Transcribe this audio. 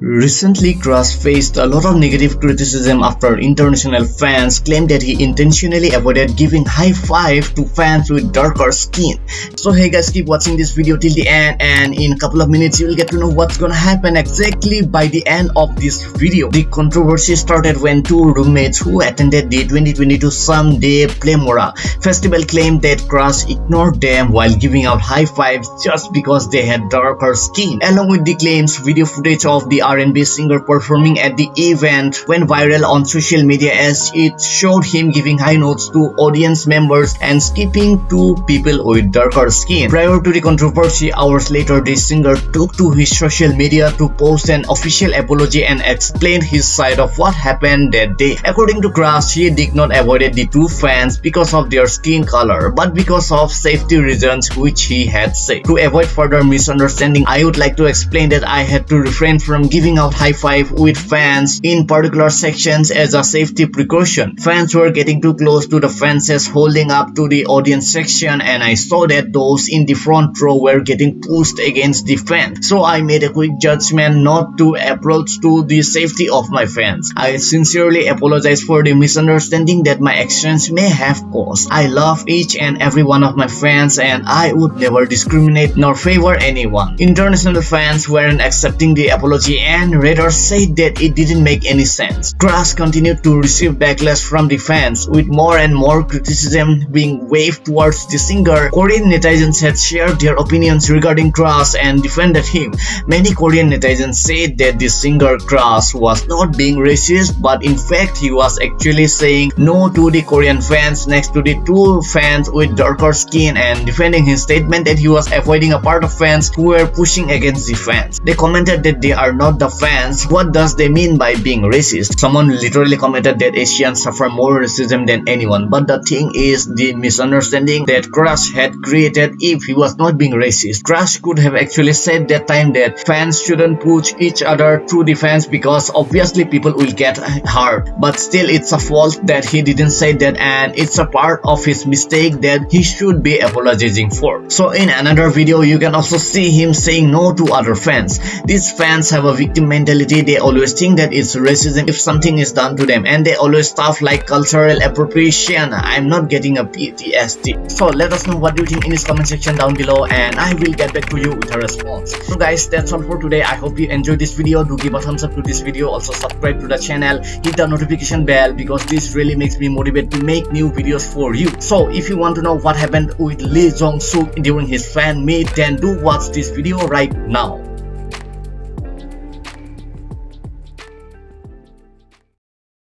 Recently, Crush faced a lot of negative criticism after international fans claimed that he intentionally avoided giving high five to fans with darker skin. So hey guys, keep watching this video till the end and in a couple of minutes you will get to know what's gonna happen exactly by the end of this video. The controversy started when two roommates who attended the 2022 Someday Playmora festival claimed that Crush ignored them while giving out high fives just because they had darker skin. Along with the claims, video footage of the R&B singer performing at the event went viral on social media as it showed him giving high notes to audience members and skipping to people with darker skin. Prior to the controversy, hours later the singer took to his social media to post an official apology and explained his side of what happened that day. According to Crush, he did not avoid the two fans because of their skin color, but because of safety reasons which he had said. To avoid further misunderstanding, I would like to explain that I had to refrain from giving out high five with fans in particular sections as a safety precaution. Fans were getting too close to the fences holding up to the audience section and I saw that those in the front row were getting pushed against the fence. So I made a quick judgment not to approach to the safety of my fans. I sincerely apologize for the misunderstanding that my actions may have caused. I love each and every one of my fans and I would never discriminate nor favor anyone. International fans weren't accepting the apology and Radar said that it didn't make any sense. Crush continued to receive backlash from the fans, with more and more criticism being waved towards the singer. Korean netizens had shared their opinions regarding Crush and defended him. Many Korean netizens said that the singer Crush was not being racist, but in fact he was actually saying no to the Korean fans next to the two fans with darker skin and defending his statement that he was avoiding a part of fans who were pushing against the fans. They commented that they are not the fans, what does they mean by being racist? Someone literally commented that Asians suffer more racism than anyone, but the thing is the misunderstanding that Crush had created if he was not being racist. Crush could have actually said that time that fans shouldn't push each other through the fence because obviously people will get hurt. But still it's a fault that he didn't say that and it's a part of his mistake that he should be apologizing for. So in another video you can also see him saying no to other fans. These fans have a victim mentality they always think that it's racism if something is done to them. And they always stuff like cultural appropriation. I'm not getting a ptsd so let us know what you think in this comment section down below and i will get back to you with a response. So guys that's all for today. I hope you enjoyed this video. Do give a thumbs up to this video. Also subscribe to the channel. Hit the notification bell because this really makes me motivated to make new videos for you. So if you want to know what happened with lee jong suk during his fan meet then do watch this video right now